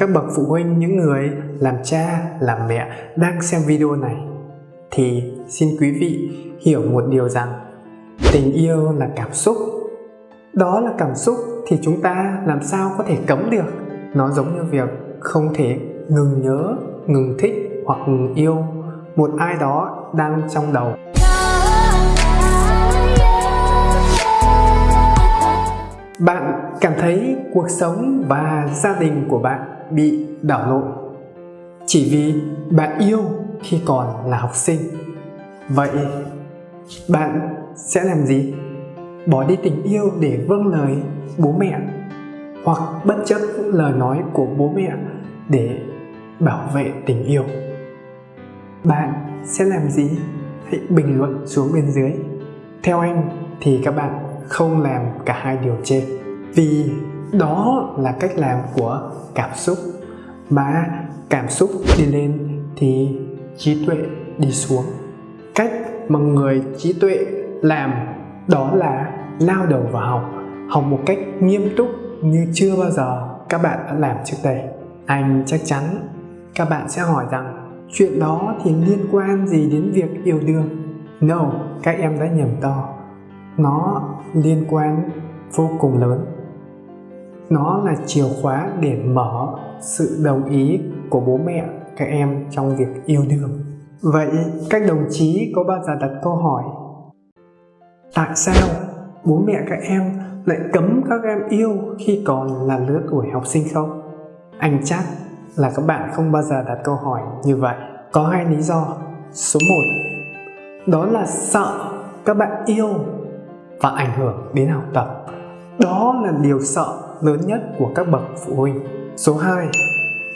Các bậc phụ huynh, những người làm cha, làm mẹ đang xem video này thì xin quý vị hiểu một điều rằng tình yêu là cảm xúc. Đó là cảm xúc thì chúng ta làm sao có thể cấm được. Nó giống như việc không thể ngừng nhớ, ngừng thích hoặc ngừng yêu một ai đó đang trong đầu. Bạn cảm thấy cuộc sống và gia đình của bạn bị đảo lộn chỉ vì bạn yêu khi còn là học sinh. Vậy bạn sẽ làm gì? Bỏ đi tình yêu để vâng lời bố mẹ hoặc bất chấp lời nói của bố mẹ để bảo vệ tình yêu? Bạn sẽ làm gì? Hãy bình luận xuống bên dưới. Theo anh thì các bạn không làm cả hai điều trên. Vì đó là cách làm của cảm xúc. Mà cảm xúc đi lên thì trí tuệ đi xuống. Cách mà người trí tuệ làm đó là lao đầu vào học học một cách nghiêm túc như chưa bao giờ các bạn đã làm trước đây. Anh chắc chắn các bạn sẽ hỏi rằng, chuyện đó thì liên quan gì đến việc yêu đương? No, các em đã nhầm to nó liên quan vô cùng lớn. Nó là chìa khóa để mở sự đồng ý của bố mẹ, các em trong việc yêu đương. Vậy các đồng chí có bao giờ đặt câu hỏi, tại sao bố mẹ các em lại cấm các em yêu khi còn là lứa tuổi học sinh không? Anh chắc là các bạn không bao giờ đặt câu hỏi như vậy. Có hai lý do. Số 1 đó là sợ các bạn yêu và ảnh hưởng đến học tập đó là điều sợ lớn nhất của các bậc phụ huynh. Số 2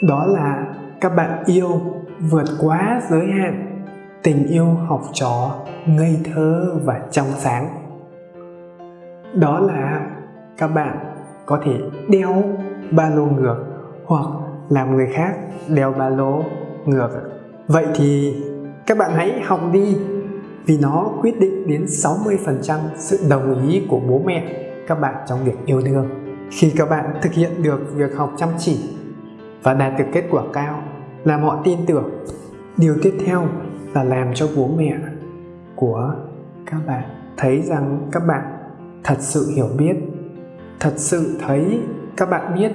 đó là các bạn yêu vượt quá giới hạn tình yêu học trò ngây thơ và trong sáng. Đó là các bạn có thể đeo ba lô ngược hoặc làm người khác đeo ba lô ngược. Vậy thì các bạn hãy học đi vì nó quyết định đến 60% sự đồng ý của bố mẹ, các bạn trong việc yêu đương. Khi các bạn thực hiện được việc học chăm chỉ và đạt được kết quả cao làm họ tin tưởng, điều tiếp theo là làm cho bố mẹ của các bạn thấy rằng các bạn thật sự hiểu biết, thật sự thấy các bạn biết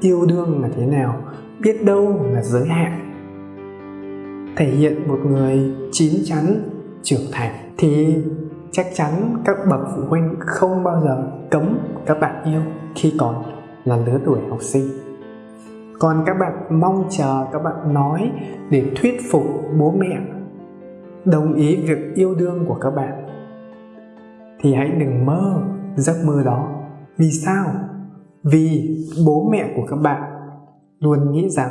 yêu đương là thế nào, biết đâu là giới hạn. Thể hiện một người chín chắn trưởng thành thì chắc chắn các bậc phụ huynh không bao giờ cấm các bạn yêu khi còn là lứa tuổi học sinh. Còn các bạn mong chờ các bạn nói để thuyết phục bố mẹ đồng ý việc yêu đương của các bạn, thì hãy đừng mơ giấc mơ đó. Vì sao? Vì bố mẹ của các bạn luôn nghĩ rằng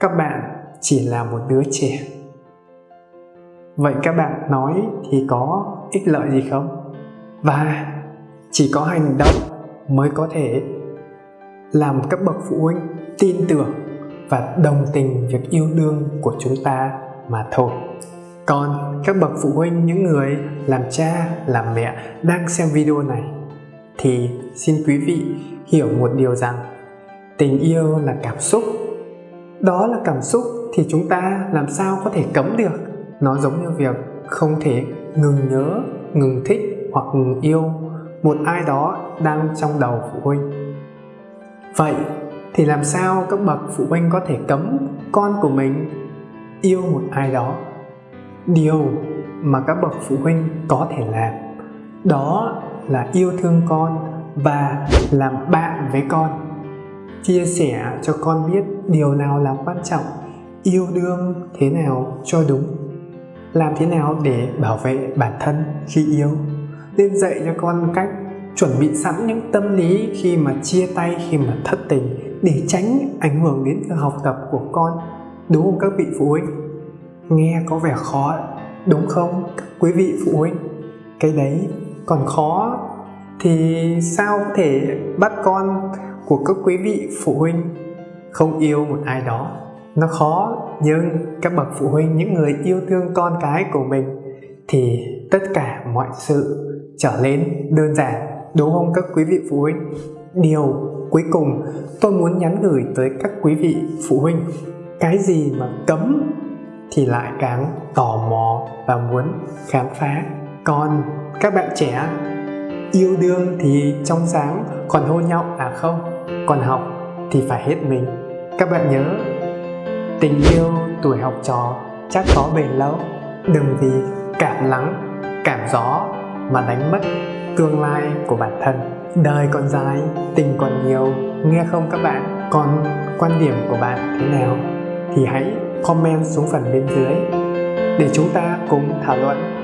các bạn chỉ là một đứa trẻ vậy các bạn nói thì có ích lợi gì không? Và chỉ có hành động mới có thể làm các bậc phụ huynh tin tưởng và đồng tình việc yêu đương của chúng ta mà thôi. Còn các bậc phụ huynh, những người làm cha, làm mẹ đang xem video này thì xin quý vị hiểu một điều rằng tình yêu là cảm xúc. Đó là cảm xúc thì chúng ta làm sao có thể cấm được nó giống như việc không thể ngừng nhớ, ngừng thích hoặc ngừng yêu một ai đó đang trong đầu phụ huynh. Vậy thì làm sao các bậc phụ huynh có thể cấm con của mình yêu một ai đó? Điều mà các bậc phụ huynh có thể làm, đó là yêu thương con và làm bạn với con. Chia sẻ cho con biết điều nào là quan trọng, yêu đương thế nào cho đúng làm thế nào để bảo vệ bản thân khi yêu nên dạy cho con cách chuẩn bị sẵn những tâm lý khi mà chia tay, khi mà thất tình để tránh ảnh hưởng đến việc học tập của con, đúng không các vị phụ huynh? Nghe có vẻ khó, đúng không các quý vị phụ huynh? Cái đấy còn khó thì sao có thể bắt con của các quý vị phụ huynh không yêu một ai đó? Nó khó, nhưng các bậc phụ huynh, những người yêu thương con cái của mình, thì tất cả mọi sự trở nên đơn giản, đúng không các quý vị phụ huynh? Điều cuối cùng tôi muốn nhắn gửi tới các quý vị phụ huynh, cái gì mà cấm thì lại càng tò mò và muốn khám phá. Còn các bạn trẻ, yêu đương thì trong sáng còn hôn nhau à không, còn học thì phải hết mình. Các bạn nhớ tình yêu tuổi học trò chắc có bền lâu. Đừng vì cảm lắng, cảm gió mà đánh mất tương lai của bản thân. Đời còn dài tình còn nhiều. Nghe không các bạn? Còn quan điểm của bạn thế nào? Thì hãy comment xuống phần bên dưới để chúng ta cùng thảo luận.